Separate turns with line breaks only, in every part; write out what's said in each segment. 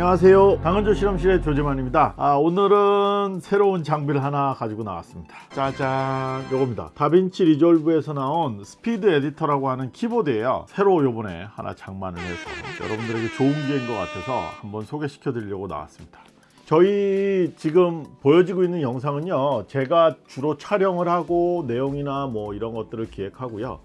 안녕하세요. 당근조 실험실의 조재만입니다. 아, 오늘은 새로운 장비를 하나 가지고 나왔습니다. 짜잔. 요겁니다. DaVinci Resolve에서 나온 Speed Editor라고 하는 키보드예요. 새로 요번에 하나 장만을 해서 여러분들에게 좋은 기회인 것 같아서 한번 소개시켜 드리려고 나왔습니다. 저희 지금 보여지고 있는 영상은요 제가 주로 촬영을 하고 내용이나 뭐 이런 것들을 기획하고요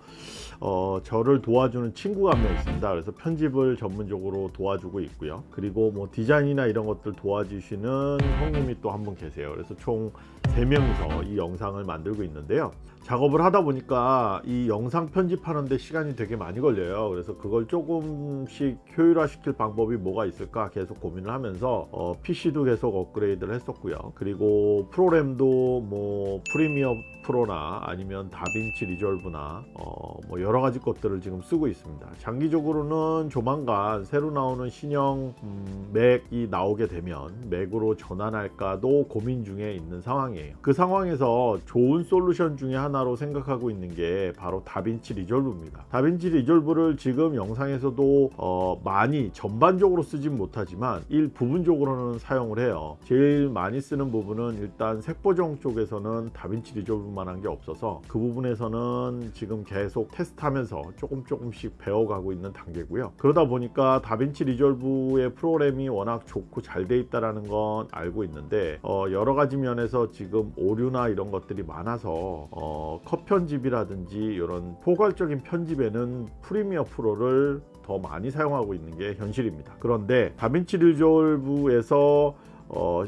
어, 저를 도와주는 친구가 한 명 있습니다. 그래서 편집을 전문적으로 도와주고 있고요. 그리고 뭐 디자인이나 이런 것들 도와주시는 형님이 또 한 분 계세요. 그래서 총 3명이서 이 영상을 만들고 있는데요. 작업을 하다 보니까 이 영상 편집하는데 시간이 되게 많이 걸려요. 그래서 그걸 조금씩 효율화 시킬 방법이 뭐가 있을까 계속 고민을 하면서 어, PC도 계속 업그레이드를 했었고요. 그리고 프로그램도 뭐 프리미어 프로나 아니면 다빈치 리졸브나 어, 뭐 여러 가지 것들을 지금 쓰고 있습니다. 장기적으로는 조만간 새로 나오는 신형 음, 맥이 나오게 되면 맥으로 전환할까도 고민 중에 있는 상황이에요. 그 상황에서 좋은 솔루션 중에 하나로 생각하고 있는 게 바로 DaVinci Resolve입니다. DaVinci Resolve를 지금 영상에서도 어, 많이 전반적으로 쓰진 못하지만 일부분적으로는 사용을 해요. 제일 많이 쓰는 부분은 일단 색보정 쪽에서는 DaVinci Resolve 만한 게 없어서 그 부분에서는 지금 계속 테스트하면서 조금 조금씩 배워가고 있는 단계고요. 그러다 보니까 DaVinci Resolve의 프로그램이 워낙 좋고 잘 돼 있다라는 건 알고 있는데 어, 여러 가지 면에서 지금 오류나 이런 것들이 많아서 어, 컷 편집이라든지 이런 포괄적인 편집에는 Premiere Pro를 더 많이 사용하고 있는 게 현실입니다. 그런데 DaVinci Resolve에서 어,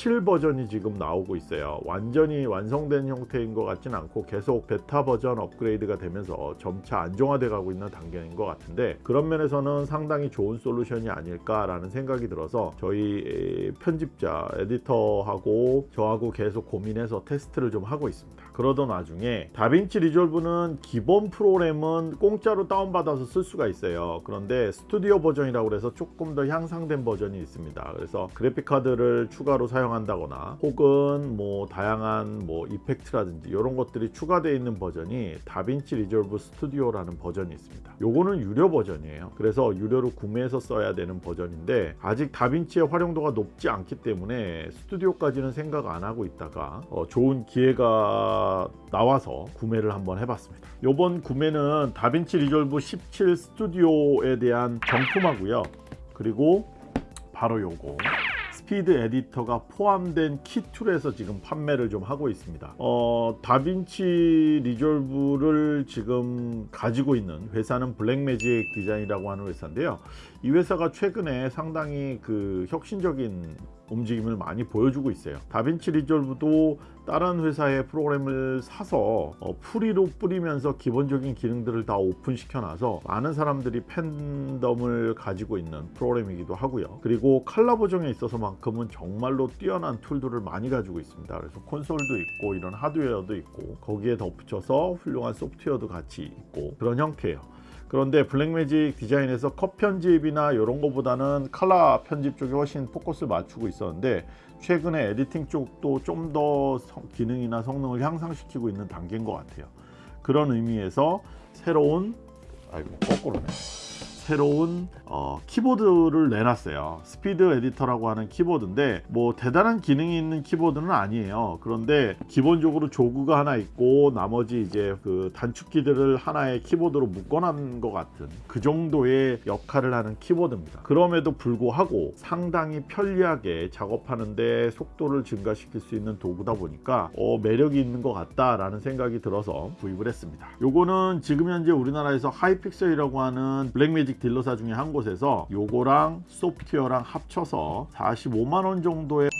17 버전이 지금 나오고 있어요. 완전히 완성된 형태인 것 같진 않고 계속 베타 버전 업그레이드가 되면서 점차 안정화돼 가고 있는 단계인 것 같은데 그런 면에서는 상당히 좋은 솔루션이 아닐까 라는 생각이 들어서 저희 편집자 에디터하고 저하고 계속 고민해서 테스트를 좀 하고 있습니다. 그러던 와중에 DaVinci Resolve는 기본 프로그램은 공짜로 다운받아서 쓸 수가 있어요. 그런데 스튜디오 버전이라고 해서 조금 더 향상된 버전이 있습니다. 그래서 그래픽카드를 추가로 사용 한다거나 혹은 뭐 다양한 뭐 effect라든지 이런 것들이 추가되어 있는 버전이 DaVinci Resolve Studio라는 버전이 있습니다. 요거는 유료 버전이에요. 그래서 유료로 구매해서 써야 되는 버전인데 아직 DaVinci의 활용도가 높지 않기 때문에 Studio까지는 생각 안 하고 있다가 어, 좋은 기회가 나와서 구매를 한번 해봤습니다. 이번 구매는 DaVinci Resolve 17 Studio에 대한 정품하고요. 그리고 바로 요거 Speed Editor가 포함된 키툴에서 지금 판매를 좀 하고 있습니다. 어, DaVinci Resolve를 지금 가지고 있는 회사는 Blackmagic Design이라고 하는 회사인데요 이 회사가 최근에 상당히 그 혁신적인 움직임을 많이 보여주고 있어요. DaVinci Resolve도 다른 회사의 프로그램을 사서 어, free로 뿌리면서 기본적인 기능들을 다 오픈시켜 놔서 많은 사람들이 팬덤을 가지고 있는 프로그램이기도 하고요. 그리고 칼라 보정에 있어서만큼은 정말로 뛰어난 tool들을 많이 가지고 있습니다. 그래서 콘솔도 있고 이런 하드웨어도 있고 거기에 덧붙여서 훌륭한 소프트웨어도 같이 있고 그런 형태예요 그런데 Blackmagic Design에서 컷 편집이나 이런 거보다는 칼라 편집 쪽에 훨씬 포커스를 맞추고 있었는데 최근에 editing 쪽도 좀 더 기능이나 성능을 향상시키고 있는 단계인 것 같아요. 그런 의미에서 새로운 아이고 거꾸로네 새로운 어, 키보드를 내놨어요. Speed Editor라고 하는 키보드인데 뭐 대단한 기능이 있는 키보드는 아니에요. 그런데 기본적으로 jog가 하나 있고 나머지 이제 그 단축키들을 하나의 키보드로 묶어놓은 것 같은 그 정도의 역할을 하는 키보드입니다. 그럼에도 불구하고 상당히 편리하게 작업하는데 속도를 증가시킬 수 있는 도구다 보니까 어, 매력이 있는 것 같다 라는 생각이 들어서 구입을 했습니다. 요거는 지금 현재 우리나라에서 하이픽셀이라고 하는 블랙매직 딜러사 중에 한 곳에서 요거랑 소프트웨어랑 합쳐서 45만원 정도의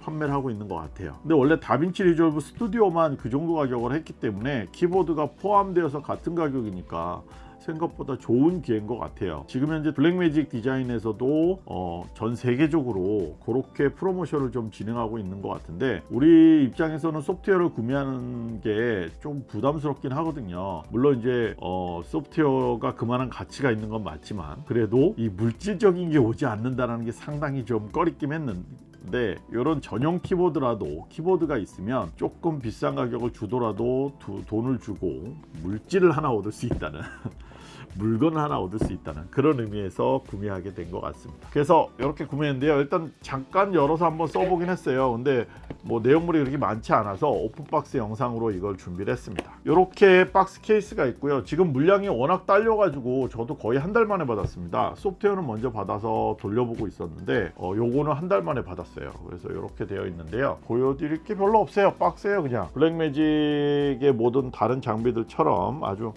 판매를 하고 있는 것 같아요. 근데 원래 다빈치 리졸브 스튜디오만 그 정도 가격을 했기 때문에 키보드가 포함되어서 같은 가격이니까 생각보다 좋은 기회인 것 같아요. 지금 현재 블랙매직 디자인에서도 어, 전 세계적으로 그렇게 프로모션을 좀 진행하고 있는 것 같은데 우리 입장에서는 소프트웨어를 구매하는 게 좀 부담스럽긴 하거든요. 물론 이제 어, 소프트웨어가 그만한 가치가 있는 건 맞지만 그래도 이 물질적인 게 오지 않는다는 게 상당히 좀 꺼림칙 했는데 이런 전용 키보드라도 키보드가 있으면 조금 비싼 가격을 주더라도 두, 돈을 주고 물질을 하나 얻을 수 있다는 물건 하나 얻을 수 있다는 그런 의미에서 구매하게 된 것 같습니다. 그래서 이렇게 구매했는데요. 일단 잠깐 열어서 한번 써보긴 했어요. 근데 뭐 내용물이 그렇게 많지 않아서 오픈박스 영상으로 이걸 준비를 했습니다. 이렇게 박스 케이스가 있고요. 지금 물량이 워낙 딸려 가지고 저도 거의 한 달 만에 받았습니다. 소프트웨어는 먼저 받아서 돌려보고 있었는데 어, 요거는 한 달 만에 받았어요. 그래서 이렇게 되어 있는데요. 보여드릴 게 별로 없어요. 박스예요 그냥. 블랙매직의 모든 다른 장비들처럼 아주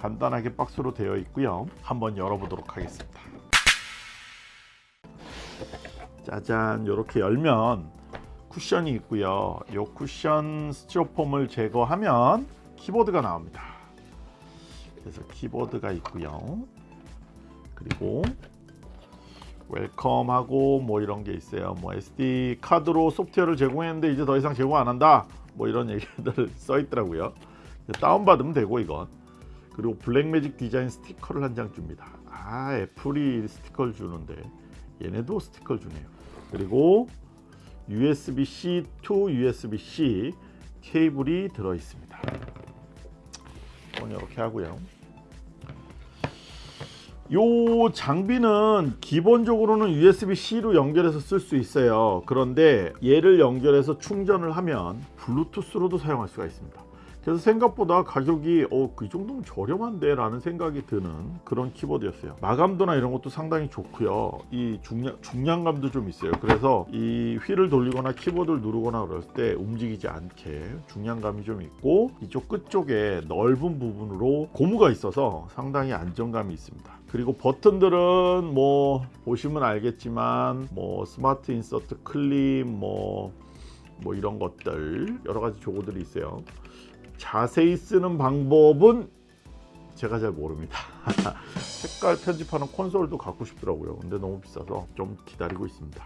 간단하게 박스로 되어 있고요. 한번 열어보도록 하겠습니다. 짜잔 이렇게 열면 쿠션이 있고요. 이 쿠션 스티로폼을 제거하면 키보드가 나옵니다. 그래서 키보드가 있고요. 그리고 웰컴하고 뭐 이런 게 있어요. 뭐 SD 카드로 소프트웨어를 제공했는데 이제 더 이상 제공 안 한다. 뭐 이런 얘기들 써 있더라고요. 다운 받으면 되고 이건. 그리고 블랙매직 디자인 스티커를 한 장 줍니다. 아 애플이 스티커를 주는데 얘네도 스티커를 주네요. 그리고 USB-C to USB-C 케이블이 들어 있습니다. 이렇게 하고요. 요 장비는 기본적으로는 USB-C로 연결해서 쓸 수 있어요. 그런데 얘를 연결해서 충전을 하면 블루투스로도 사용할 수가 있습니다. 그래서 생각보다 가격이 어, 그 정도면 저렴한데 라는 생각이 드는 그런 키보드였어요. 마감도나 이런 것도 상당히 좋고요. 이 중량, 중량감도 좀 있어요. 그래서 이 휠을 돌리거나 키보드를 누르거나 그럴 때 움직이지 않게 중량감이 좀 있고 이쪽 끝쪽에 넓은 부분으로 고무가 있어서 상당히 안정감이 있습니다. 그리고 버튼들은 뭐 보시면 알겠지만 뭐 smart insert clip 뭐, 뭐 이런 것들 여러 가지 조고들이 있어요 자세히 쓰는 방법은 제가 잘 모릅니다. 색깔 편집하는 콘솔도 갖고 싶더라고요. 근데 너무 비싸서 좀 기다리고 있습니다.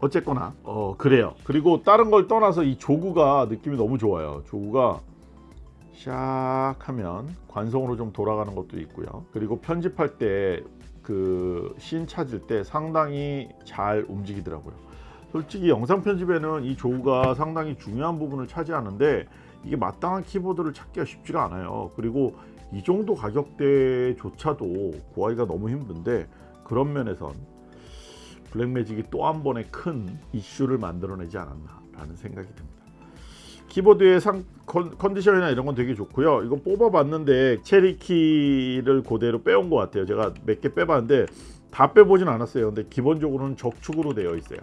어쨌거나 어 그래요. 그리고 다른 걸 떠나서 이 조구가 느낌이 너무 좋아요. 조구가 샥 하면 관성으로 좀 돌아가는 것도 있고요. 그리고 편집할 때 그씬 찾을 때 상당히 잘 움직이더라고요. 솔직히 영상 편집에는 이 조구가 상당히 중요한 부분을 차지하는데 이게 마땅한 키보드를 찾기가 쉽지가 않아요. 그리고 이 정도 가격대조차도 구하기가 너무 힘든데 그런 면에선 블랙매직이 또 한 번의 큰 이슈를 만들어내지 않았나 라는 생각이 듭니다. 키보드의 상, 컨디션이나 이런 건 되게 좋고요. 이거 뽑아봤는데 체리키를 그대로 빼온 것 같아요. 제가 몇 개 빼봤는데 다 빼보진 않았어요. 근데 기본적으로는 적축으로 되어 있어요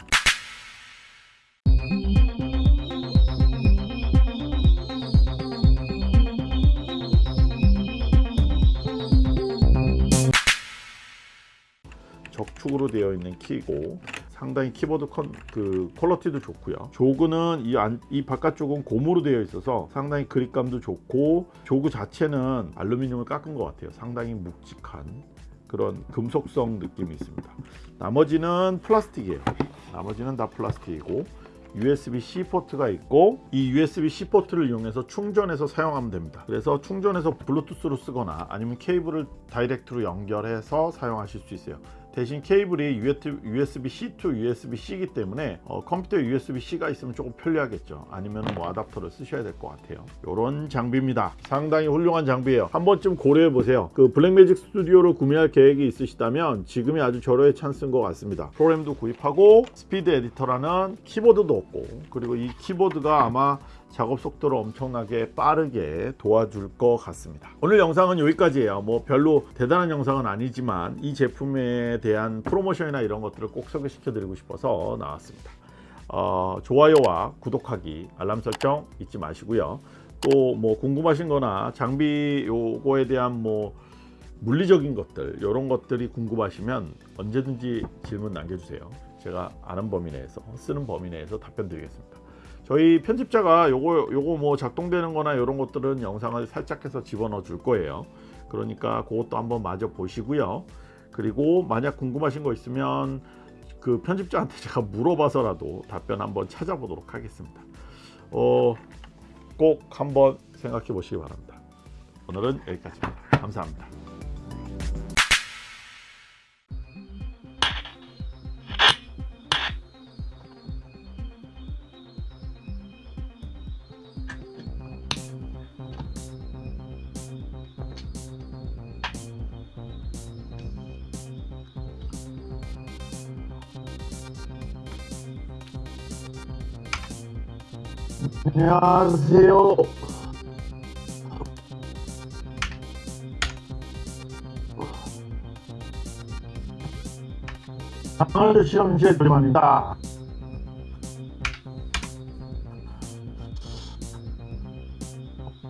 축으로 되어 있는 키고 상당히 키보드 컨, 그 퀄러티도 좋고요. 조그는 이, 안, 이 바깥쪽은 고무로 되어 있어서 상당히 그립감도 좋고 조그 자체는 알루미늄을 깎은 것 같아요. 상당히 묵직한 그런 금속성 느낌이 있습니다. 나머지는 플라스틱이에요. 나머지는 다 플라스틱이고 USB-C 포트가 있고 이 USB-C 포트를 이용해서 충전해서 사용하면 됩니다. 그래서 충전해서 블루투스로 쓰거나 아니면 케이블을 direct로 연결해서 사용하실 수 있어요 대신 케이블이 USB-C to USB-C이기 때문에 어, 컴퓨터에 USB-C가 있으면 조금 편리하겠죠. 아니면 뭐 아답터를 쓰셔야 될 것 같아요. 이런 장비입니다. 상당히 훌륭한 장비예요. 한 번쯤 고려해 보세요. 그 블랙매직 스튜디오를 구매할 계획이 있으시다면 지금이 아주 절호의 찬스인 것 같습니다. 프로그램도 구입하고 스피드 에디터라는 키보드도 얻고 그리고 이 키보드가 아마 작업 속도를 엄청나게 빠르게 도와줄 것 같습니다. 오늘 영상은 여기까지예요. 뭐 별로 대단한 영상은 아니지만 이 제품에 대한 프로모션이나 이런 것들을 꼭 소개시켜 드리고 싶어서 나왔습니다. 어, 좋아요와 구독하기 알람 설정 잊지 마시고요. 또 뭐 궁금하신 거나 장비 요거에 대한 뭐 물리적인 것들 이런 것들이 궁금하시면 언제든지 질문 남겨주세요. 제가 아는 범위 내에서 쓰는 범위 내에서 답변 드리겠습니다 저희 편집자가 요거 요거 뭐 작동되는 거나 이런 것들은 영상을 살짝 해서 집어넣어 줄 거예요. 그러니까 그것도 한번 마저 보시고요. 그리고 만약 궁금하신 거 있으면 그 편집자한테 제가 물어봐서라도 답변 한번 찾아보도록 하겠습니다. 어, 꼭 한번 생각해 보시기 바랍니다. 오늘은 여기까지입니다. 감사합니다 안녕하세요. 아놀드 실험실 조림입니다.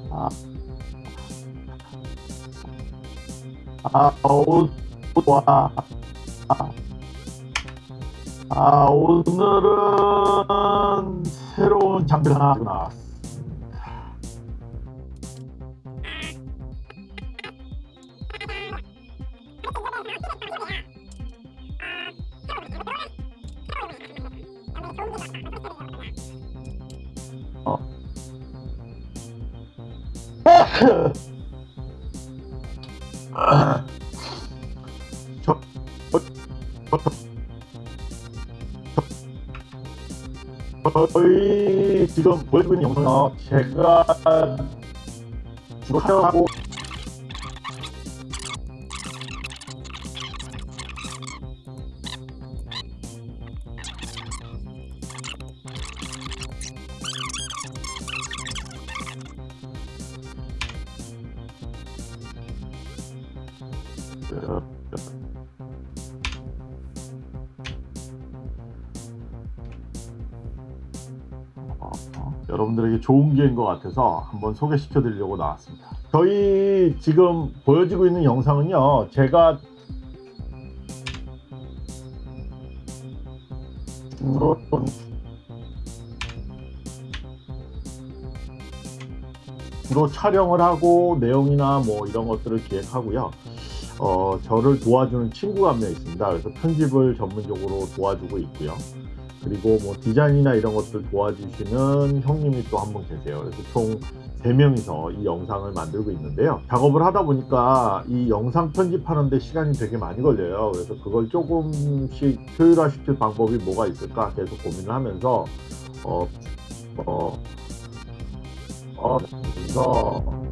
아, 아, 오, 와, 아, 아, 오늘은 새로운 장비 하나 가지고 나왔습니다. 어. 저희 지금 보여주고 있는 영상은 제가 주로 사용하고 여러분들에게 좋은 기회인 것 같아서 한번 소개시켜 드리려고 나왔습니다. 저희 지금 보여지고 있는 영상은요, 제가 주로 촬영을 하고 내용이나 뭐 이런 것들을 기획하고요. 어, 저를 도와주는 친구가 한 명 있습니다. 그래서 편집을 전문적으로 도와주고 있고요. 그리고 뭐 디자인이나 이런 것들 도와주시는 형님이 또 한 분 계세요. 그래서 총 3명이서 이 영상을 만들고 있는데요. 작업을 하다 보니까 이 영상 편집하는데 시간이 되게 많이 걸려요. 그래서 그걸 조금씩 효율화 시킬 방법이 뭐가 있을까 계속 고민을 하면서 어, 어, 어, 그래서